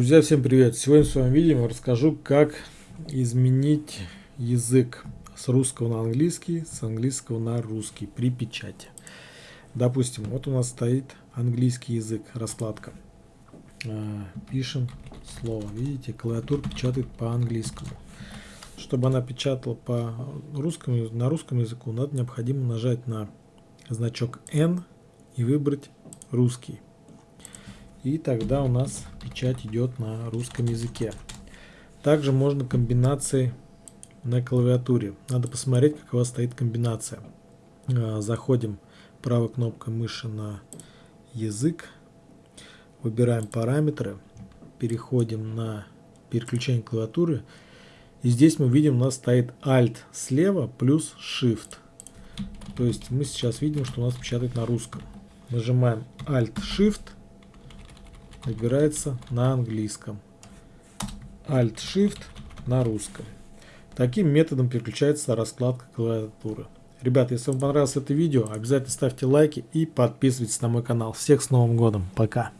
Друзья, всем привет! Сегодня в своем видео расскажу, как изменить язык с русского на английский, с английского на русский при печати. Допустим, вот у нас стоит английский язык, раскладка. А, пишем слово. Видите, клавиатура печатает по английскому. Чтобы она печатала по русскому, на русском языку, надо необходимо нажать на значок N и выбрать русский. И тогда у нас печать идет на русском языке. Также можно комбинации на клавиатуре. Надо посмотреть, как у вас стоит комбинация. А, заходим правой кнопкой мыши на язык. Выбираем параметры. Переходим на переключение клавиатуры. И здесь мы видим, у нас стоит Alt слева плюс Shift. То есть мы сейчас видим, что у нас печатает на русском. Нажимаем Alt-Shift выбирается на английском. Alt-Shift на русском. Таким методом переключается раскладка клавиатуры. Ребята, если вам понравилось это видео, обязательно ставьте лайки и подписывайтесь на мой канал. Всех с Новым Годом. Пока.